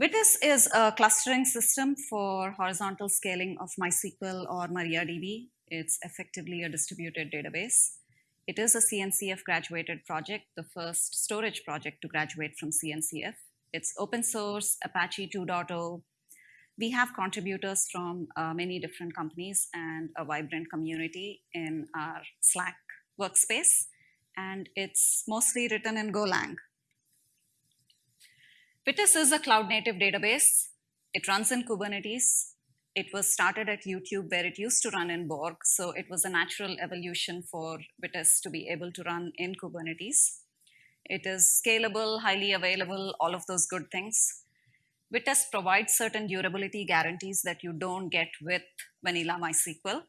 Vitess is a clustering system for horizontal scaling of MySQL or MariaDB. It's effectively a distributed database. It is a CNCF graduated project, the first storage project to graduate from CNCF. It's open source, Apache 2.0. We have contributors from uh, many different companies and a vibrant community in our Slack workspace. And it's mostly written in Golang. Vitess is a cloud native database. It runs in Kubernetes. It was started at YouTube where it used to run in Borg. So it was a natural evolution for Vitess to be able to run in Kubernetes. It is scalable, highly available, all of those good things. Vitess provides certain durability guarantees that you don't get with vanilla MySQL.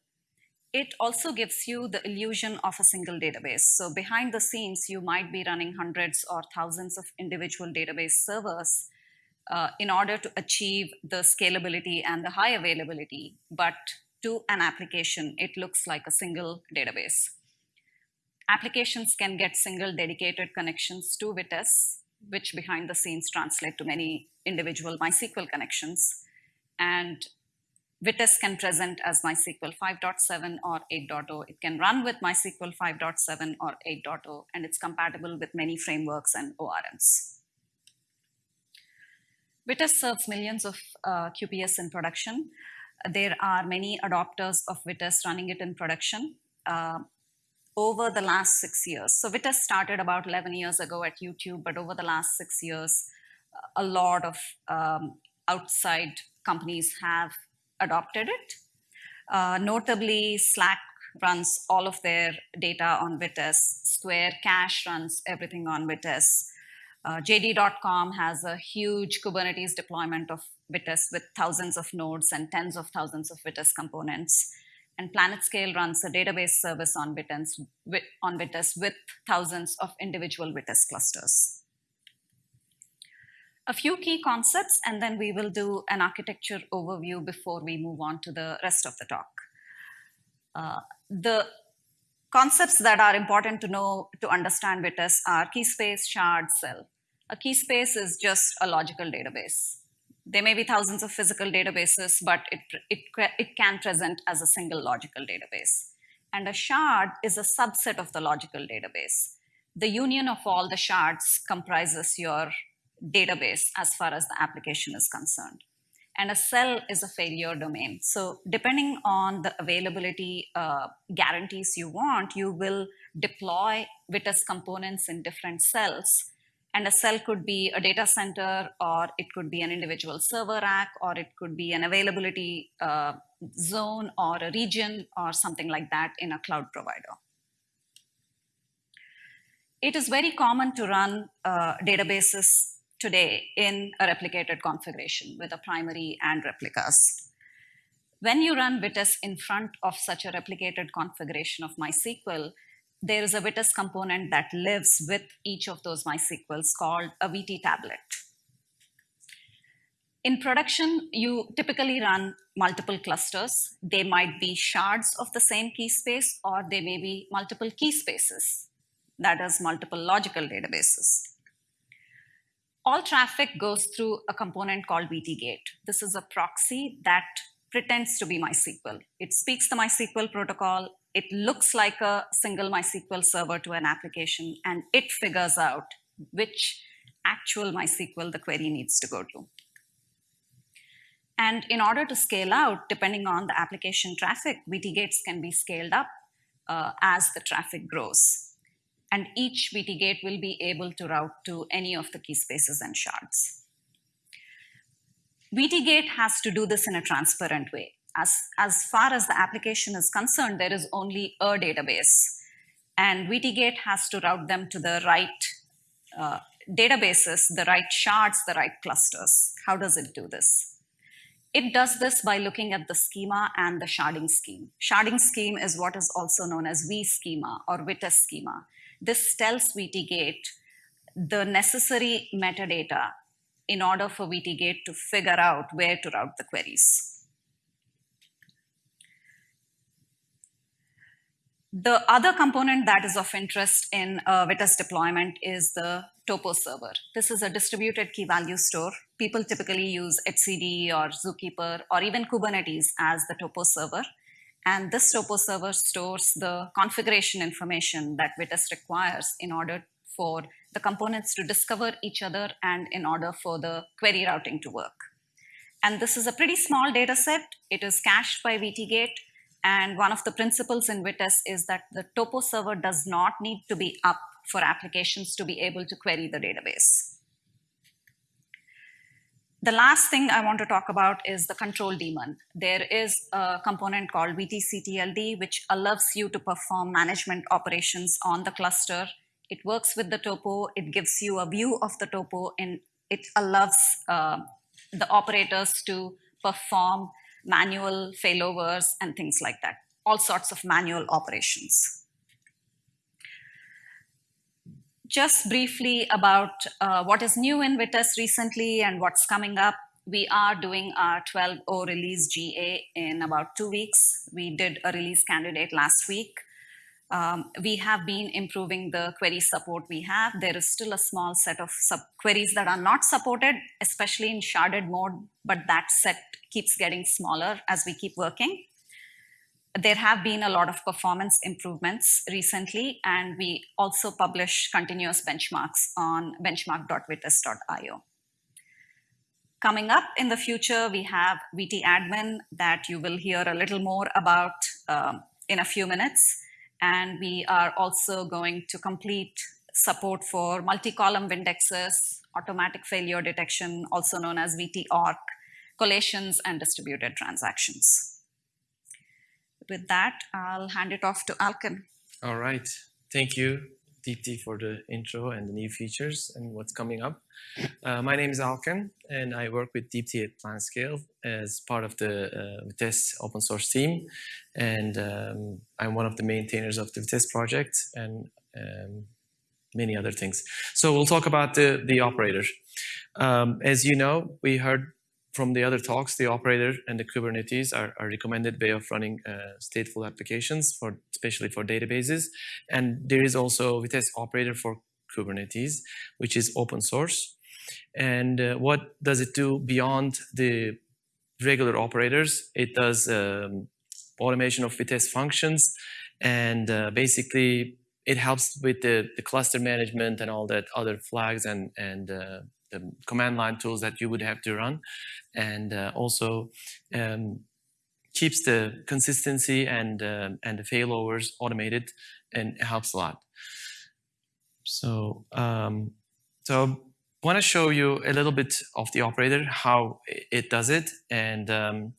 It also gives you the illusion of a single database. So behind the scenes, you might be running hundreds or thousands of individual database servers uh, in order to achieve the scalability and the high availability. But to an application, it looks like a single database. Applications can get single dedicated connections to Vitess, which behind the scenes translate to many individual MySQL connections. And Vitess can present as MySQL 5.7 or 8.0. It can run with MySQL 5.7 or 8.0, and it's compatible with many frameworks and ORMs. Vitess serves millions of uh, QPS in production. There are many adopters of Vitess running it in production uh, over the last six years. So Vitess started about 11 years ago at YouTube, but over the last six years, a lot of um, outside companies have adopted it. Uh, notably, Slack runs all of their data on Vitess. Square Cash runs everything on Vitess. Uh, JD.com has a huge Kubernetes deployment of Vitess with thousands of nodes and tens of thousands of Vitess components. And PlanetScale runs a database service on Vitess, with, on Vitess with thousands of individual Vitess clusters a few key concepts, and then we will do an architecture overview before we move on to the rest of the talk. Uh, the concepts that are important to know to understand Vitess are key space, shard, cell. A key space is just a logical database. There may be thousands of physical databases, but it, it, it can present as a single logical database. And a shard is a subset of the logical database. The union of all the shards comprises your database as far as the application is concerned. And a cell is a failure domain. So depending on the availability uh, guarantees you want, you will deploy Vitess components in different cells. And a cell could be a data center, or it could be an individual server rack, or it could be an availability uh, zone or a region or something like that in a cloud provider. It is very common to run uh, databases today in a replicated configuration with a primary and replicas. When you run Vitess in front of such a replicated configuration of MySQL, there is a Vitess component that lives with each of those MySQLs called a VT tablet. In production, you typically run multiple clusters. They might be shards of the same key space, or they may be multiple key spaces, that is, multiple logical databases all traffic goes through a component called VTGate. This is a proxy that pretends to be MySQL. It speaks the MySQL protocol. It looks like a single MySQL server to an application, and it figures out which actual MySQL the query needs to go to. And in order to scale out, depending on the application traffic, VT gates can be scaled up uh, as the traffic grows and each VT gate will be able to route to any of the key spaces and shards. VT gate has to do this in a transparent way. As, as far as the application is concerned, there is only a database, and VT gate has to route them to the right uh, databases, the right shards, the right clusters. How does it do this? It does this by looking at the schema and the sharding scheme. Sharding scheme is what is also known as V schema or Vitess schema. This tells VTGate the necessary metadata in order for VTGate to figure out where to route the queries. The other component that is of interest in uh, Vitess deployment is the Topo server. This is a distributed key value store. People typically use etcd or Zookeeper or even Kubernetes as the Topo server. And this Topo server stores the configuration information that Vitess requires in order for the components to discover each other and in order for the query routing to work. And this is a pretty small data set. It is cached by VTGate and one of the principles in Vitess is that the topo server does not need to be up for applications to be able to query the database. The last thing I want to talk about is the control daemon. There is a component called VTCTLD, which allows you to perform management operations on the cluster. It works with the topo. It gives you a view of the topo, and it allows uh, the operators to perform manual failovers and things like that, all sorts of manual operations. Just briefly about uh, what is new in Vitess recently and what's coming up. We are doing our 12.0 release GA in about two weeks. We did a release candidate last week. Um, we have been improving the query support we have. There is still a small set of queries that are not supported, especially in sharded mode, but that set keeps getting smaller as we keep working. There have been a lot of performance improvements recently, and we also publish continuous benchmarks on benchmark.vitess.io. Coming up in the future, we have VT admin that you will hear a little more about uh, in a few minutes. And we are also going to complete support for multi-column indexes, automatic failure detection, also known as VTOrc, collations, and distributed transactions. With that, I'll hand it off to Alkin. All right. Thank you, Deepthi, for the intro and the new features and what's coming up. Uh, my name is Alkin, and I work with Deepthi at PlanetScale as part of the uh, Vitess open source team. And um, I'm one of the maintainers of the Vitess project and um, many other things. So we'll talk about the, the operator. Um, as you know, we heard from the other talks, the operator and the Kubernetes are, a recommended way of running uh, stateful applications, for especially for databases. And there is also Vitess operator for Kubernetes, which is open source. And uh, what does it do beyond the regular operators? It does um, automation of Vitess functions, and uh, basically it helps with the, the, cluster management and all that other flags and, and the command line tools that you would have to run. And uh, also um, keeps the consistency and, uh, and the failovers automated and helps a lot. So, um, so I want to show you a little bit of the operator, how it does it. And um,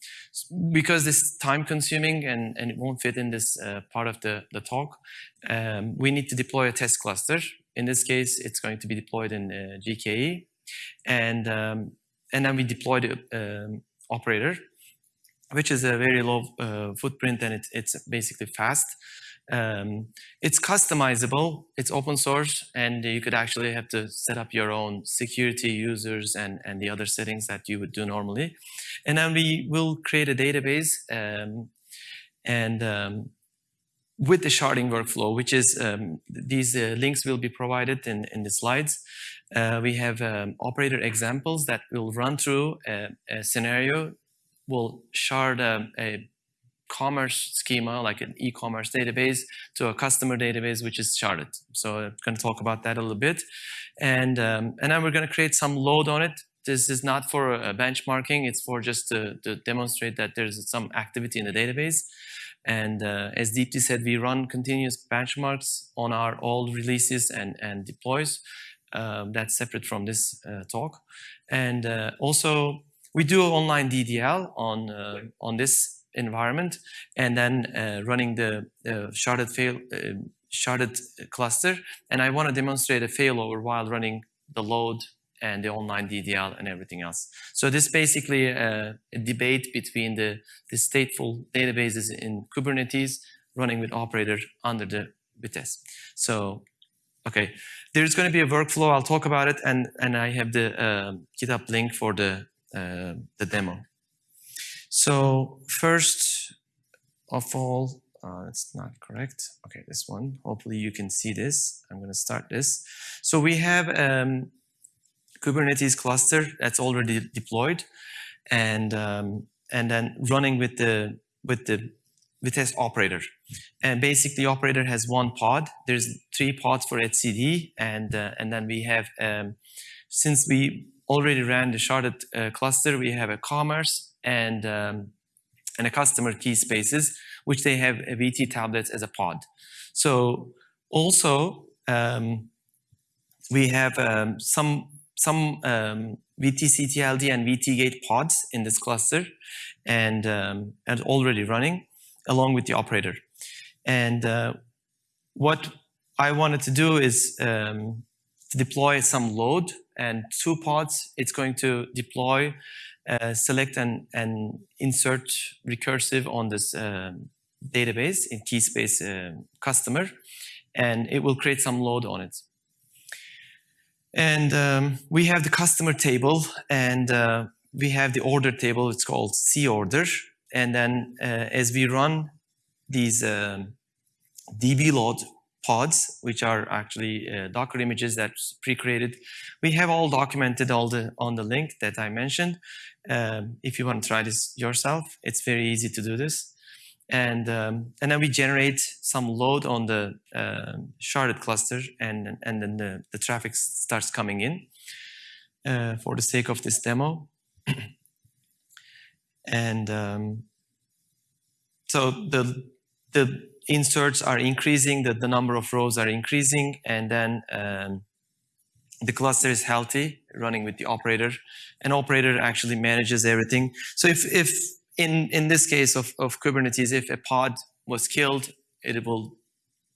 because this time consuming and, and it won't fit in this uh, part of the, the talk, um, we need to deploy a test cluster. In this case, it's going to be deployed in uh, GKE. And, um, and then we deploy the um, operator, which is a very low uh, footprint and it, it's basically fast. Um, it's customizable, it's open source, and you could actually have to set up your own security users and, and the other settings that you would do normally. And then we will create a database um, and um, with the sharding workflow, which is um, these uh, links will be provided in, in the slides. Uh, we have um, operator examples that will run through a, a scenario, will shard um, a commerce schema, like an e-commerce database, to a customer database, which is sharded. So I'm going to talk about that a little bit. And, um, and then we're going to create some load on it. This is not for uh, benchmarking. It's for just to, to, demonstrate that there's some activity in the database. And uh, as Deepthi said, we run continuous benchmarks on our old releases and, and deploys. Um, that's separate from this uh, talk. And uh, also, we do online DDL on, uh, on this environment and then uh, running the sharded fail uh, sharded cluster. And I want to demonstrate a failover while running the load and the online DDL and everything else. So this basically uh, a debate between the, the stateful databases in Kubernetes running with operator under the Vitess. So, okay, there's going to be a workflow. I'll talk about it, and and I have the uh, GitHub link for the uh, the demo. So first of all, uh, it's not correct. Okay, this one. Hopefully you can see this. I'm going to start this. So we have um, Kubernetes cluster that's already deployed, and um, and then running with the with the Vitess operator. And basically, operator has one pod. There's three pods for etcd, and uh, and then we have um, since we already ran the sharded uh, cluster, we have a commerce and um, and a customer key spaces, which they have a VT tablets as a pod. So also um, we have um, some some um, VT-CTLD and VT-Gate pods in this cluster and, um, and already running along with the operator. And uh, what I wanted to do is um, to deploy some load and two pods, it's going to deploy, uh, select and, and insert recursive on this um, database in keyspace uh, customer, and it will create some load on it. And um, we have the customer table and uh, we have the order table, it's called C order. And then uh, as we run these um, DB load pods, which are actually uh, Docker images that's pre-created, we have all documented all the on the link that I mentioned. Um, if you want to try this yourself, it's very easy to do this and um, and then we generate some load on the uh, sharded cluster, and and then the, the traffic starts coming in uh, for the sake of this demo. and um, so the the inserts are increasing, the, the number of rows are increasing, and then um, the cluster is healthy, running with the operator, and operator actually manages everything. So if if in, in this case of, of Kubernetes, if a pod was killed, it will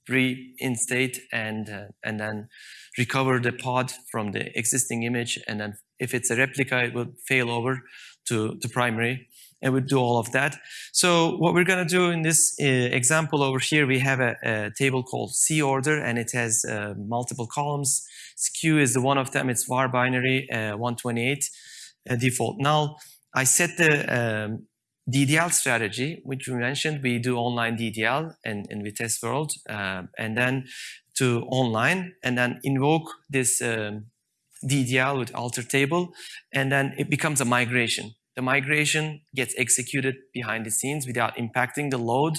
reinstate and, uh, and then recover the pod from the existing image. And then if it's a replica, it will fail over to, to primary and we do all of that. So what we're going to do in this uh, example over here, we have a, a, table called C order and it has uh, multiple columns. SKU is the one of them. It's varbinary uh, 128 uh, default null. I set the um, DDL strategy, which we mentioned, we do online DDL in, in Vitess World, uh, and then to online, and then invoke this um, DDL with alter table, and then it becomes a migration. The migration gets executed behind the scenes without impacting the load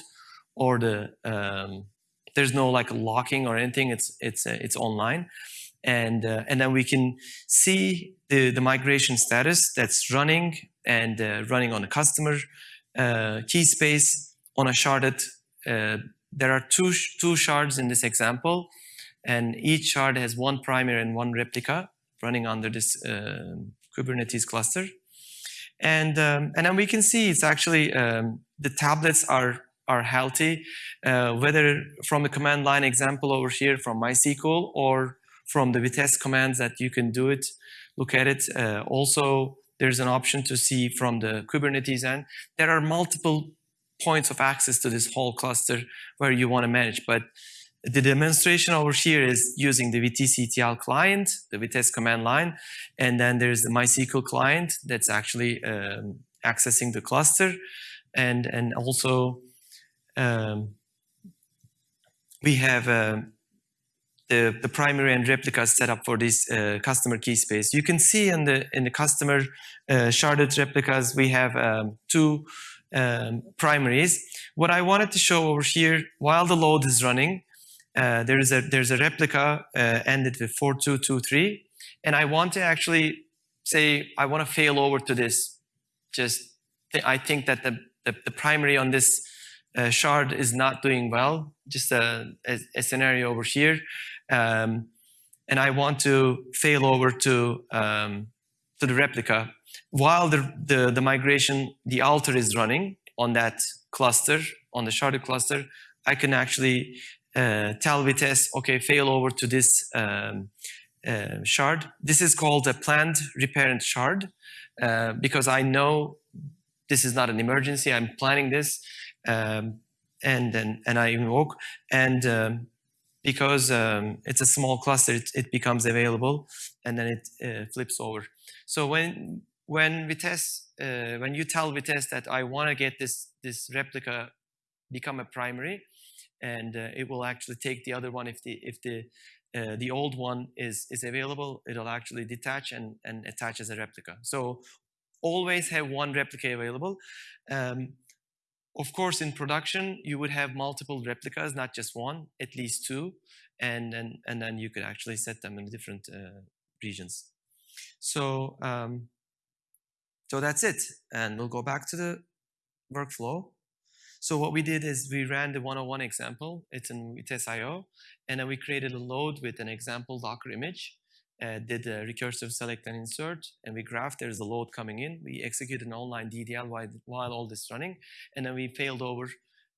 or the, um, there's no like locking or anything, it's, it's, uh, it's online. And, uh, and then we can see the, the migration status that's running and uh, running on a customer uh, key space on a sharded. Uh, there are two, two shards in this example, and each shard has one primary and one replica running under this uh, Kubernetes cluster. And, um, and then we can see it's actually, um, the tablets are, are healthy, uh, whether from the command line example over here from MySQL or from the Vitess commands that you can do it, look at it. Uh, also, there's an option to see from the Kubernetes end. There are multiple points of access to this whole cluster where you want to manage. But the demonstration over here is using the VTCTL client, the Vitess command line, and then there's the MySQL client that's actually um, accessing the cluster. And, and also um, we have um, the, the primary and replicas set up for this uh, customer key space. You can see in the in the customer uh, sharded replicas, we have um, two um, primaries. What I wanted to show over here, while the load is running, uh, there is a there's a replica uh, ended with 4223, and I want to actually say I want to fail over to this. Just th I think that the, the, the primary on this uh, shard is not doing well. Just a, a, a scenario over here. Um, and I want to fail over to, um, to the replica. While the, the, the, migration, the alter is running on that cluster, on the sharded cluster, I can actually uh, tell Vitess, okay, fail over to this um, uh, shard. This is called a planned reparent shard uh, because I know this is not an emergency. I'm planning this, um, and and and I invoke, and um, because um, it's a small cluster, it, it, becomes available and then it uh, flips over. So when when Vitess, uh, when you tell Vitess that I want to get this this replica become a primary, and uh, it will actually take the other one if the if the uh, the old one is is available. It'll actually detach and and attach as a replica. So always have one replica available. Um, of course, in production, you would have multiple replicas, not just one, at least two, and and and then you could actually set them in different uh, regions. So um, so that's it, and we'll go back to the workflow. So what we did is we ran the 101 example. It's in Vitess.io, and then we created a load with an example Docker image, uh, did a recursive select and insert, and we graphed there's a load coming in. We executed an online DDL while, while all this running, and then we failed over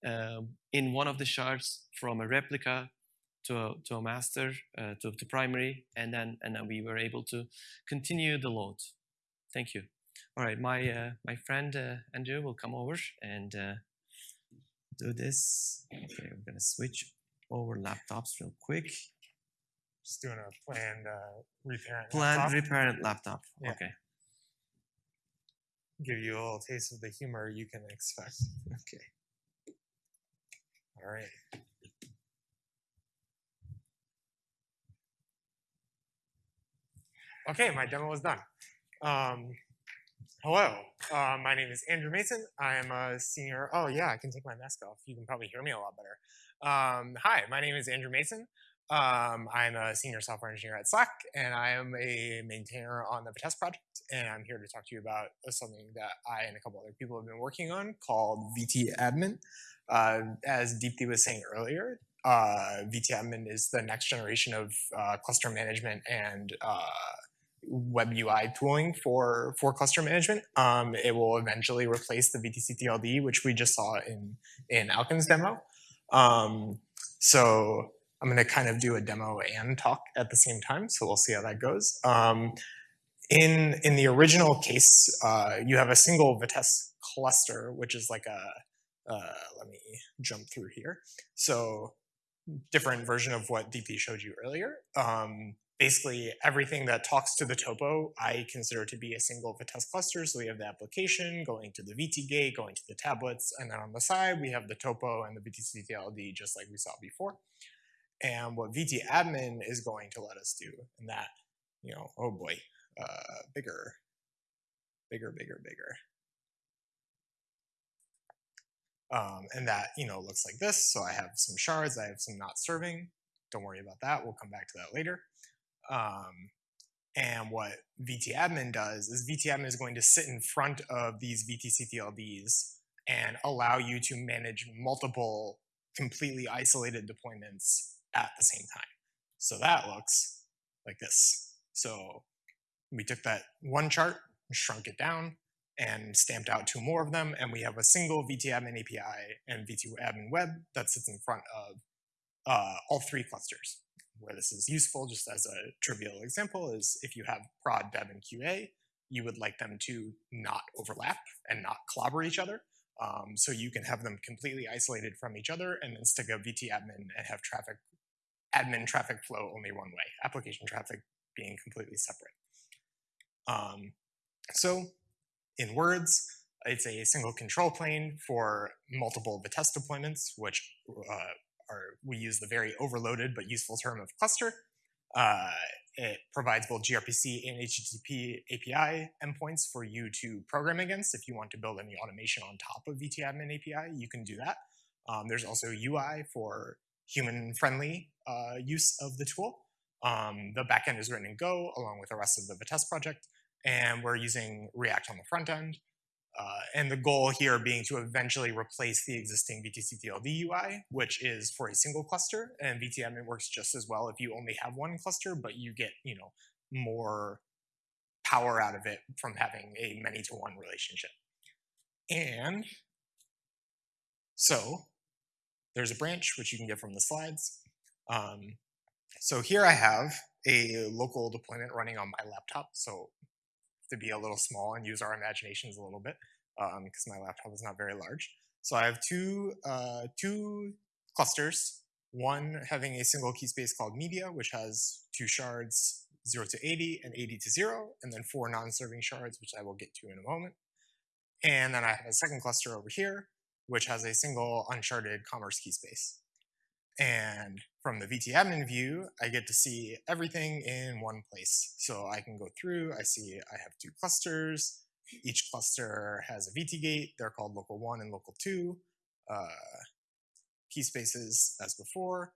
uh, in one of the shards from a replica to a, to a master, uh, to, to primary, and then and then we were able to continue the load. Thank you. All right, my uh, my friend uh, Andrew will come over and uh, do this. Okay, we're gonna switch over laptops real quick. Just doing a planned uh, reparent. Planned laptop. reparent laptop. Yeah. Okay. Give you a little taste of the humor you can expect. Okay. All right. Okay, my demo is done. Um, hello, uh, my name is Andrew Mason. I am a senior. Oh yeah, I can take my mask off. You can probably hear me a lot better. Um, hi, my name is Andrew Mason. Um, I'm a senior software engineer at Slack, and I am a maintainer on the Vitess project. And I'm here to talk to you about something that I and a couple other people have been working on called VT Admin. Uh, as Deepthi was saying earlier, uh, VT Admin is the next generation of uh, cluster management and uh, web UI tooling for for cluster management. Um, it will eventually replace the VTCTLD, which we just saw in in Alkin's demo. Um, so I'm going to kind of do a demo and talk at the same time. So we'll see how that goes. Um, in in the original case, uh, you have a single Vitess cluster, which is like a uh, let me jump through here. So different version of what DP showed you earlier. Um, basically, everything that talks to the topo, I consider to be a single Vitess cluster. So we have the application going to the VT gate, going to the tablets, and then on the side, we have the topo and the VTCTLD, just like we saw before. And what VT admin is going to let us do, and that, you know, oh boy, uh, bigger, bigger, bigger, bigger. Um, and that, you know, looks like this. So I have some shards, I have some not serving. Don't worry about that. We'll come back to that later. Um, and what VTadmin does is VTadmin is going to sit in front of these VTCTLDs and allow you to manage multiple completely isolated deployments at the same time. So that looks like this. So we took that one chart, shrunk it down, and stamped out two more of them, and we have a single VTadmin API and VTadmin web that sits in front of uh, all three clusters. Where this is useful, just as a trivial example, is if you have prod, dev, and QA, you would like them to not overlap and not clobber each other. Um, so you can have them completely isolated from each other and then stick a VT admin and have traffic, admin traffic flow only one way, application traffic being completely separate. Um, so in words, it's a single control plane for multiple Vitess deployments, which uh, are, we use the very overloaded but useful term of cluster. Uh, it provides both gRPC and HTTP API endpoints for you to program against. If you want to build any automation on top of VTadmin API, you can do that. Um, there's also UI for human-friendly uh, use of the tool. Um, the backend is written in Go along with the rest of the Vitess project and we're using React on the front end. Uh, and the goal here being to eventually replace the existing VTCTLD UI, which is for a single cluster, and VTadmin works just as well if you only have one cluster, but you get you know more power out of it from having a many-to-one relationship. And so there's a branch, which you can get from the slides. Um, so here I have a local deployment running on my laptop. So to be a little small and use our imaginations a little bit because um, my laptop is not very large. So I have two, uh, two clusters, one having a single key space called media, which has two shards, 0 to 80 and 80 to 0, and then four non-serving shards, which I will get to in a moment. And then I have a second cluster over here, which has a single unsharded commerce key space. And from the VT admin view, I get to see everything in one place. So I can go through, I see I have two clusters. Each cluster has a VT gate. They're called local one and local two. Uh, key spaces as before,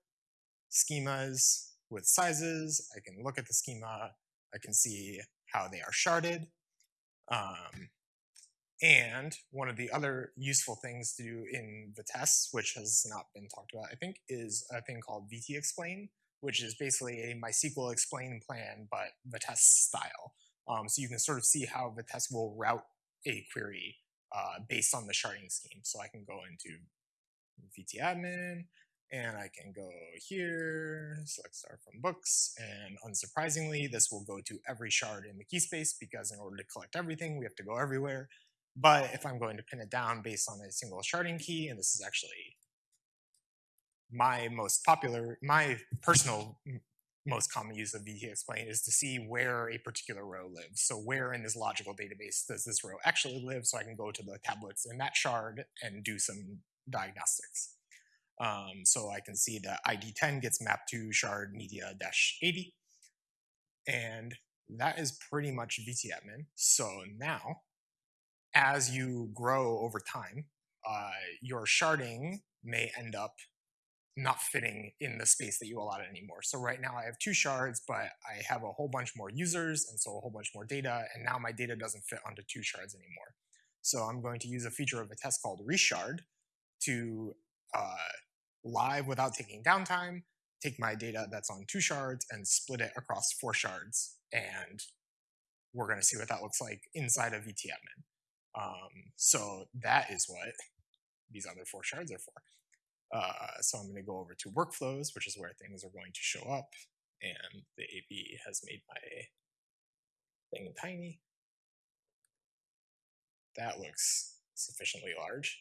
schemas with sizes. I can look at the schema. I can see how they are sharded. Um, and one of the other useful things to do in the Vitess, which has not been talked about, I think, is a thing called VT explain, which is basically a MySQL explain plan, but Vitess style. Um, so you can sort of see how Vitess will route a query uh, based on the sharding scheme. So I can go into VT admin, and I can go here, select star from books, and unsurprisingly, this will go to every shard in the key space because in order to collect everything, we have to go everywhere. But if I'm going to pin it down based on a single sharding key, and this is actually my most popular, my personal most common use of VT explain is to see where a particular row lives. So where in this logical database does this row actually live so I can go to the tablets in that shard and do some diagnostics. Um, so I can see that ID10 gets mapped to shard media dash 80. And that is pretty much VTadmin. So now, as you grow over time, uh, your sharding may end up not fitting in the space that you allotted anymore. So right now I have two shards, but I have a whole bunch more users and so a whole bunch more data, and now my data doesn't fit onto two shards anymore. So I'm going to use a feature of Vitess called reshard to uh, live without taking downtime, take my data that's on two shards and split it across four shards. And we're going to see what that looks like inside of VTadmin. Um, so that is what these other four shards are for. Uh, so I'm going to go over to workflows, which is where things are going to show up. And the AP has made my thing tiny. That looks sufficiently large.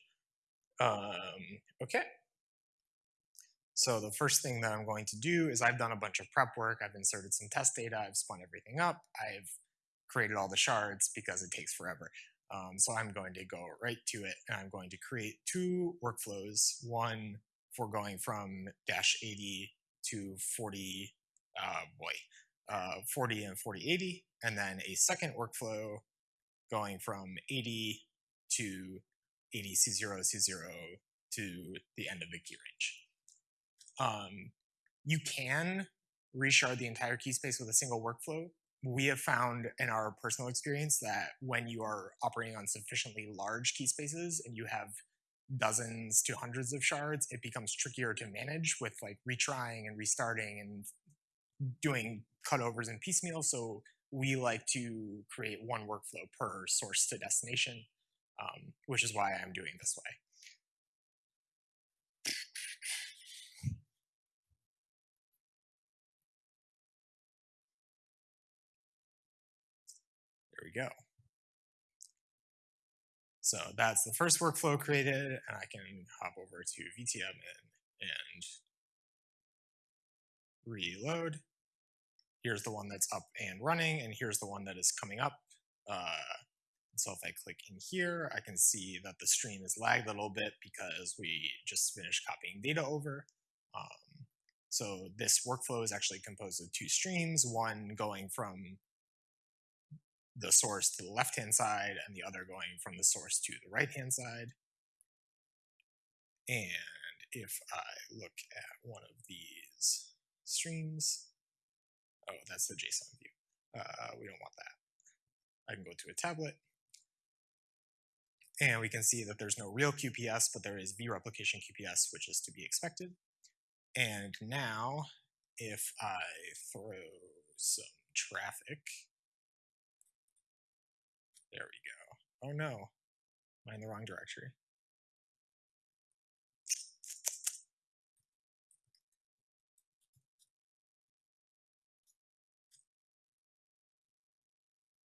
Um, okay. So the first thing that I'm going to do is I've done a bunch of prep work. I've inserted some test data. I've spun everything up. I've created all the shards because it takes forever. Um, so I'm going to go right to it and I'm going to create two workflows, one for going from dash 80 to 40, uh, boy, uh, 40 and 4080, and then a second workflow going from 80 to 80 C0 C0 to the end of the key range. Um, you can reshard the entire key space with a single workflow, we have found in our personal experience that when you are operating on sufficiently large key spaces and you have dozens to hundreds of shards, it becomes trickier to manage with like retrying and restarting and doing cutovers and piecemeal. So we like to create one workflow per source to destination, um, which is why I'm doing this way. There we go. So that's the first workflow created, and I can hop over to VTadmin and reload. Here's the one that's up and running, and here's the one that is coming up. Uh, so if I click in here, I can see that the stream is lagged a little bit because we just finished copying data over. Um, so this workflow is actually composed of two streams, one going from the source to the left-hand side and the other going from the source to the right-hand side. And if I look at one of these streams, oh, that's the JSON view. Uh, we don't want that. I can go to a tablet, and we can see that there's no real QPS, but there is vReplication QPS, which is to be expected. And now, if I throw some traffic there we go. Oh no, am I in the wrong directory?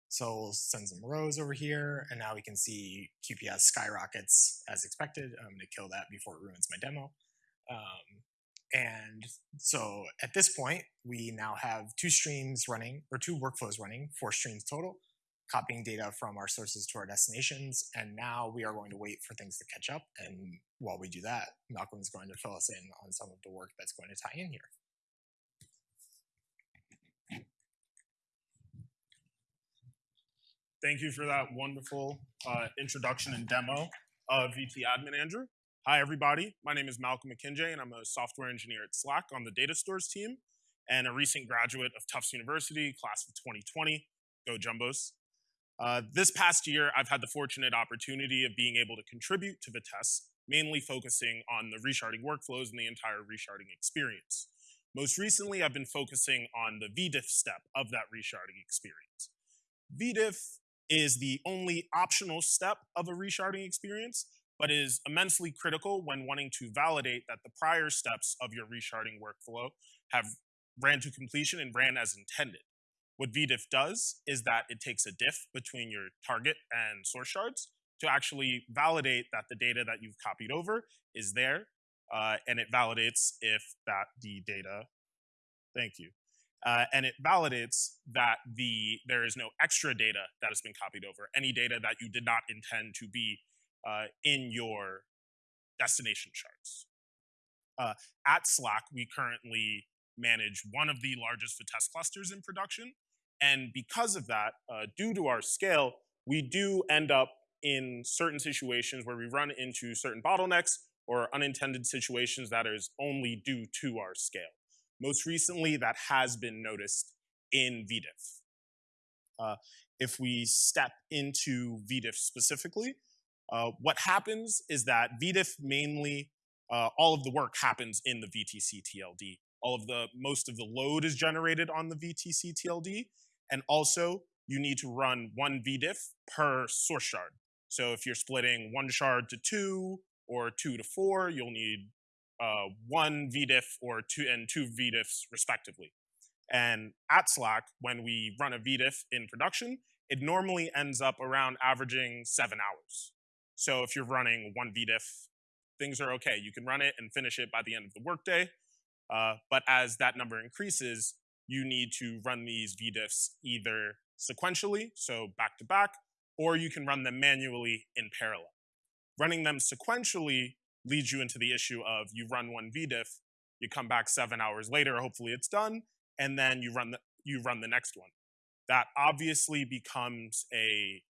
So we'll send some rows over here, and now we can see QPS skyrockets as expected. I'm going to kill that before it ruins my demo. Um, and so at this point, we now have two streams running, or two workflows running, four streams total copying data from our sources to our destinations. And now we are going to wait for things to catch up. And while we do that, Malcolm is going to fill us in on some of the work that's going to tie in here. Thank you for that wonderful uh, introduction and demo of VT Admin Andrew. Hi, everybody. My name is Malcolm Akinje, and I'm a software engineer at Slack on the data stores team and a recent graduate of Tufts University, class of 2020. Go Jumbos. Uh, this past year, I've had the fortunate opportunity of being able to contribute to Vitess, mainly focusing on the resharding workflows and the entire resharding experience. Most recently, I've been focusing on the VDiff step of that resharding experience. VDiff is the only optional step of a resharding experience, but is immensely critical when wanting to validate that the prior steps of your resharding workflow have ran to completion and ran as intended. What VDiff does is that it takes a diff between your target and source shards to actually validate that the data that you've copied over is there, uh, and it validates if that the data, thank you, uh, and it validates that the there is no extra data that has been copied over, any data that you did not intend to be uh, in your destination shards. Uh, at Slack, we currently manage one of the largest Vitess clusters in production, and because of that, uh, due to our scale, we do end up in certain situations where we run into certain bottlenecks or unintended situations that is only due to our scale. Most recently, that has been noticed in VDiff. Uh, if we step into VDiff specifically, uh, what happens is that VDiff mainly, uh, all of the work happens in the VTCTLD. All of the, most of the load is generated on the VTCTLD, and also you need to run one VDiff per source shard. So if you're splitting one shard to two or two to four, you'll need uh, one VDiff or two and two VDiffs respectively. And at Slack, when we run a VDiff in production, it normally ends up around averaging seven hours. So if you're running one VDiff, things are okay. You can run it and finish it by the end of the workday. Uh, but as that number increases, you need to run these VDiffs either sequentially, so back to back, or you can run them manually in parallel. Running them sequentially leads you into the issue of you run one VDiff, you come back seven hours later, hopefully it's done, and then you run the you run the next one. That obviously becomes a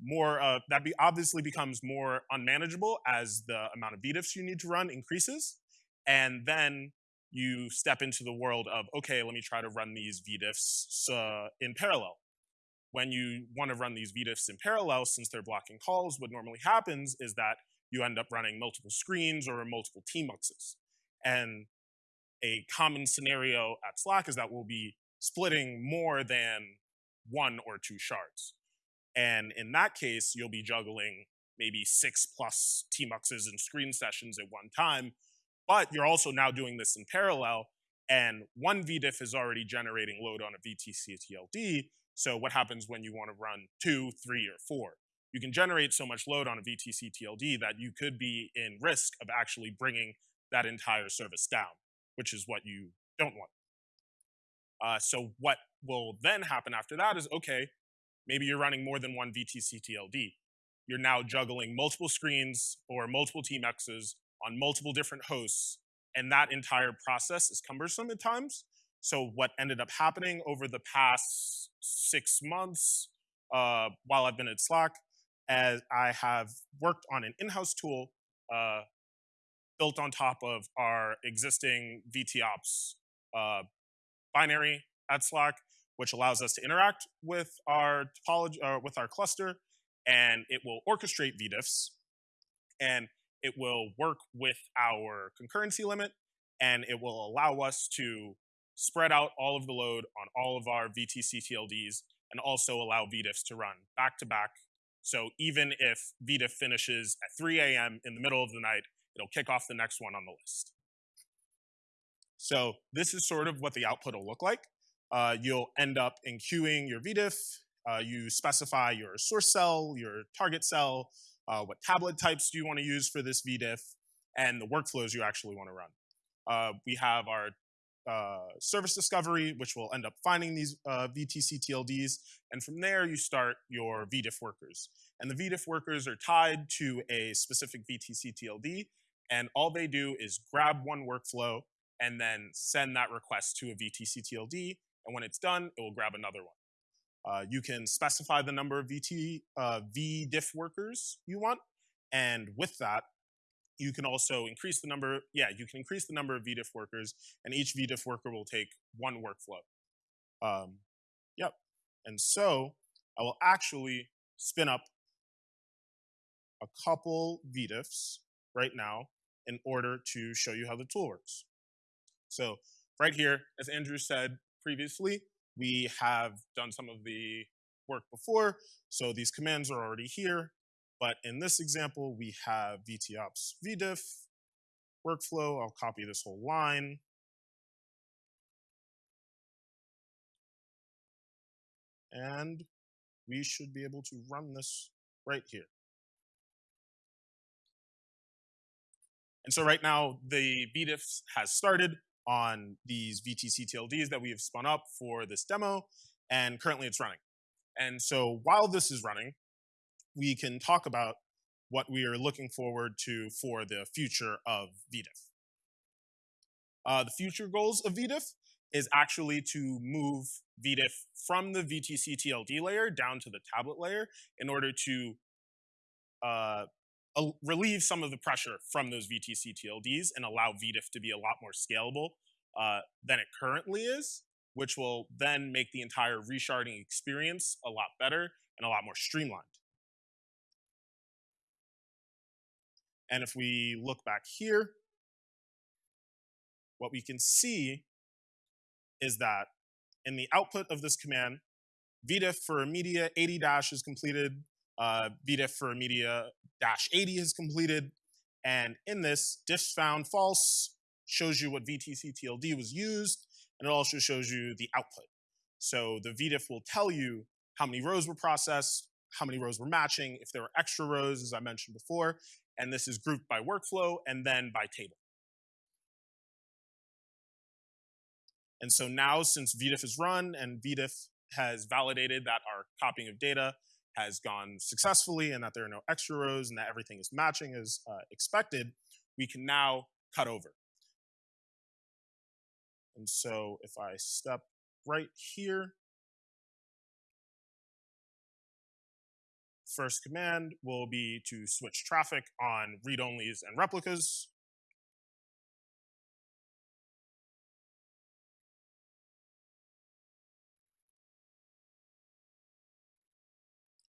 more uh, that be obviously becomes more unmanageable as the amount of VDiffs you need to run increases, and then you step into the world of okay, let me try to run these VDiffs uh, in parallel. When you want to run these VDiffs in parallel, since they're blocking calls, what normally happens is that you end up running multiple screens or multiple tmuxes. And a common scenario at Slack is that we'll be splitting more than one or two shards. And in that case, you'll be juggling maybe six plus tmuxes and screen sessions at one time, but you're also now doing this in parallel, and one VDiff is already generating load on a VTCTLD, so what happens when you want to run two, three, or four? you can generate so much load on a VTCTLD that you could be in risk of actually bringing that entire service down, which is what you don't want. Uh, so what will then happen after that is, okay, maybe you're running more than one VTCTLD. You're now juggling multiple screens or multiple tmuxes on multiple different hosts, and that entire process is cumbersome at times. So what ended up happening over the past six months uh, while I've been at Slack as I have worked on an in-house tool uh, built on top of our existing VTOps uh, binary at Slack, which allows us to interact with our topology, uh, with our cluster, and it will orchestrate VDiffs, and it will work with our concurrency limit, and it will allow us to spread out all of the load on all of our VTCTLDs, and also allow VDiffs to run back to back so even if VDiff finishes at 3 a.m. in the middle of the night, it'll kick off the next one on the list. So this is sort of what the output will look like. Uh, you'll end up enqueuing your VDiff. Uh, you specify your source cell, your target cell, uh, what tablet types do you want to use for this VDiff, and the workflows you actually want to run. Uh, we have our uh, service discovery, which will end up finding these uh, VTCTLDs. And from there, you start your VDiff workers. And the VDiff workers are tied to a specific VTCTLD. And all they do is grab one workflow and then send that request to a VTCTLD. And when it's done, it will grab another one. Uh, you can specify the number of VT, uh, VDiff workers you want. And with that, you can also increase the number, yeah, you can increase the number of VDiff workers, and each VDiff worker will take one workflow. Um, yep. And so I will actually spin up a couple VDiffs right now in order to show you how the tool works. So right here, as Andrew said previously, we have done some of the work before. So these commands are already here. But in this example, we have VTOps vdiff workflow. I'll copy this whole line. And we should be able to run this right here. And so right now, the vdiff has started on these VTCTLDs that we have spun up for this demo, and currently it's running. And so while this is running, we can talk about what we are looking forward to for the future of VDiff. Uh, the future goals of VDiff is actually to move VDiff from the VTCTLD layer down to the tablet layer in order to uh, relieve some of the pressure from those VTCTLDs and allow VDiff to be a lot more scalable uh, than it currently is, which will then make the entire resharding experience a lot better and a lot more streamlined. And if we look back here, what we can see is that in the output of this command, VDiff for media 80 dash is completed, uh, VDiff for media dash 80 is completed, and in this, diff found false shows you what VTCTLD was used, and it also shows you the output. So the VDiff will tell you how many rows were processed, how many rows were matching, if there were extra rows, as I mentioned before, and this is grouped by workflow and then by table. And so now since VDiff is run and VDiff has validated that our copying of data has gone successfully and that there are no extra rows and that everything is matching as uh, expected, we can now cut over. And so if I step right here, first command will be to switch traffic on read-onlys and replicas.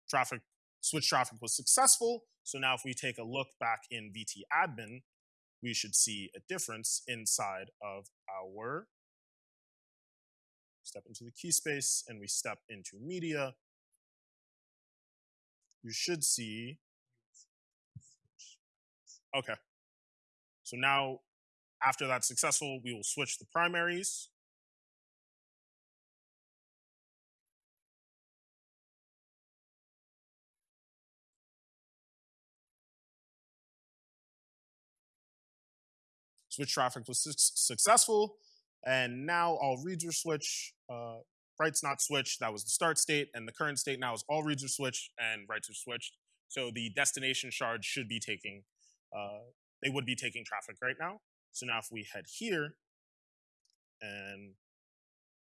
Traffic, switch traffic was successful. So now if we take a look back in VT admin, we should see a difference inside of our step into the key space and we step into media. You should see, okay. So now after that's successful, we will switch the primaries. Switch traffic was su successful. And now all reads are switched, uh, writes not switched, that was the start state, and the current state now is all reads are switched and writes are switched. So the destination shard should be taking, uh, they would be taking traffic right now. So now if we head here and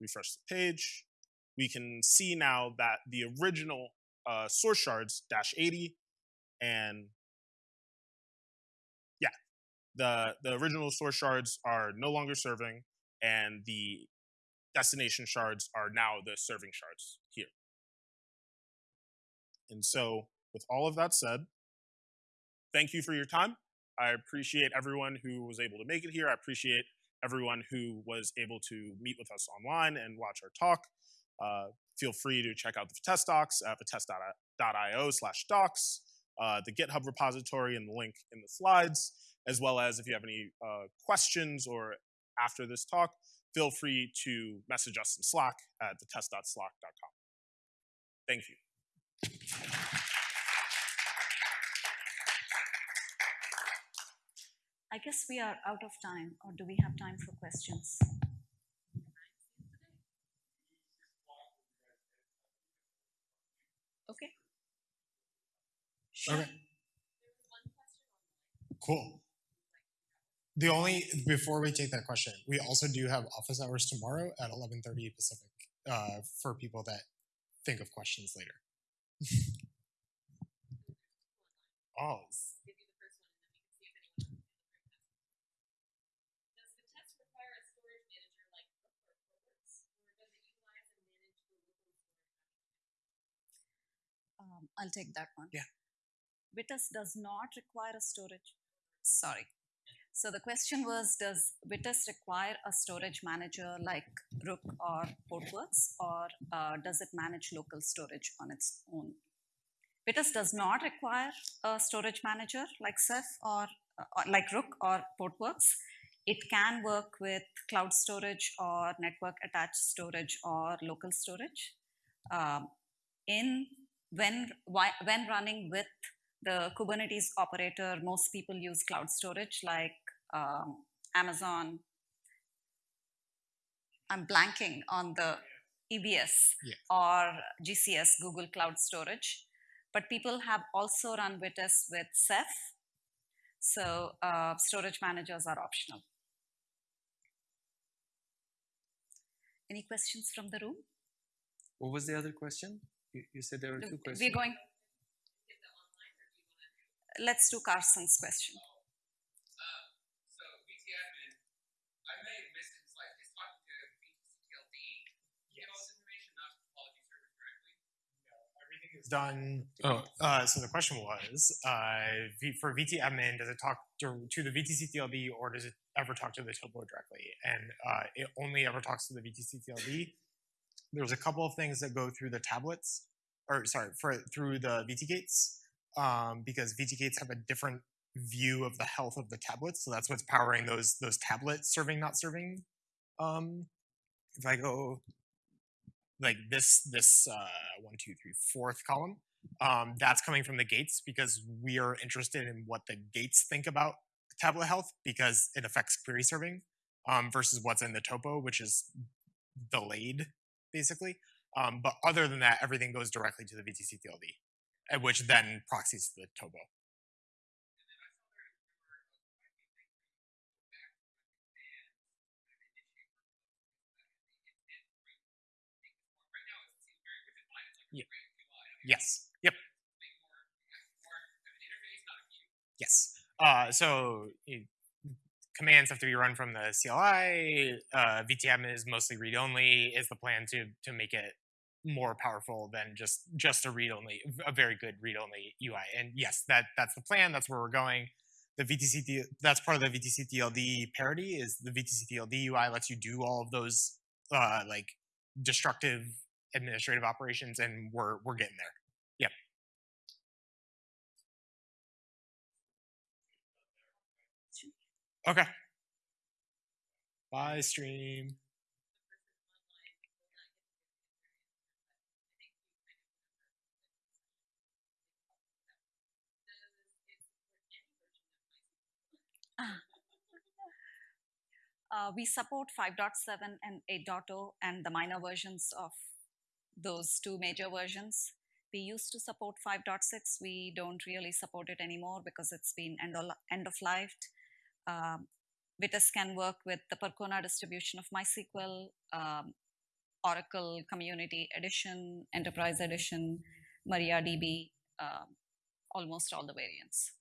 refresh the page, we can see now that the original uh, source shards, dash 80, and the, the original source shards are no longer serving, and the destination shards are now the serving shards here. And so, with all of that said, thank you for your time. I appreciate everyone who was able to make it here. I appreciate everyone who was able to meet with us online and watch our talk. Uh, feel free to check out the Vitess docs at vitess.io slash docs, uh, the GitHub repository and the link in the slides as well as if you have any uh, questions or after this talk, feel free to message us in Slack at vitess.slack.com. Thank you. I guess we are out of time, or do we have time for questions? Okay. Sure. Okay. Cool. The only before we take that question, we also do have office hours tomorrow at 11:30 Pacific uh, for people that think of questions later. oh, Does Vitess require a storage manager like Rook or Portworx, or does it utilize and manage the local storage? Um, I'll take that one. Yeah. Vitess does not require a storage. Sorry. So the question was Does Vitess require a storage manager like Rook or Portworx, or uh, does it manage local storage on its own? Vitess does not require a storage manager like Ceph or, or like Rook or Portworx. It can work with cloud storage or network attached storage or local storage. Um, in when when running with the Kubernetes operator, most people use cloud storage like um, Amazon. I'm blanking on the EBS Yeah. or GCS, Google Cloud Storage. But people have also run Vitess with Ceph. So uh, storage managers are optional. Any questions from the room? What was the other question? You, you said there were two questions. We're going. Let's do Carson's question. So VT admin, I may have missed it. It's like it's talking to VTCTLD. Get all this information, not to topology servers directly. everything is done. Oh, uh, so the question was uh, for VT admin, does it talk to, to the VTCTLD or does it ever talk to the topo directly? And uh, it only ever talks to the VTCTLD. There's a couple of things that go through the tablets, or sorry, for through the VT gates, um, because VT gates have a different view of the health of the tablets. So that's what's powering those those tablets serving not serving. Um, if I go like this this uh, one two three fourth column um, that's coming from the gates because we are interested in what the gates think about tablet health because it affects query serving um, versus what's in the topo which is delayed basically. Um, but other than that everything goes directly to the vtctld uh, which then proxies to the topo Right now, it seems very, which is fine. It's like Yeah. a great UI. I mean, yes yep Make more, more of an interface, not Yes. view. Yes. Uh, so you, commands have to be run from the CLI. Uh, VT admin is mostly read only. Is the plan to to make it more powerful than just just a read only, a very good read only UI? And yes, that that's the plan. That's where we're going. The VTC that's part of the VTCTLD parity is the VTCTLD UI lets you do all of those uh, like destructive administrative operations, and we're we're getting there. Yep. Okay. Bye, stream. Uh, we support 5.7 and 8.0 and the minor versions of those two major versions. We used to support 5.6. We don't really support it anymore because it's been end of, end of life. Um, Vitess can work with the Percona distribution of MySQL, um, Oracle Community Edition, Enterprise Edition, MariaDB, um, almost all the variants.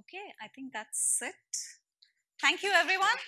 Okay, I think that's it. Thank you, everyone.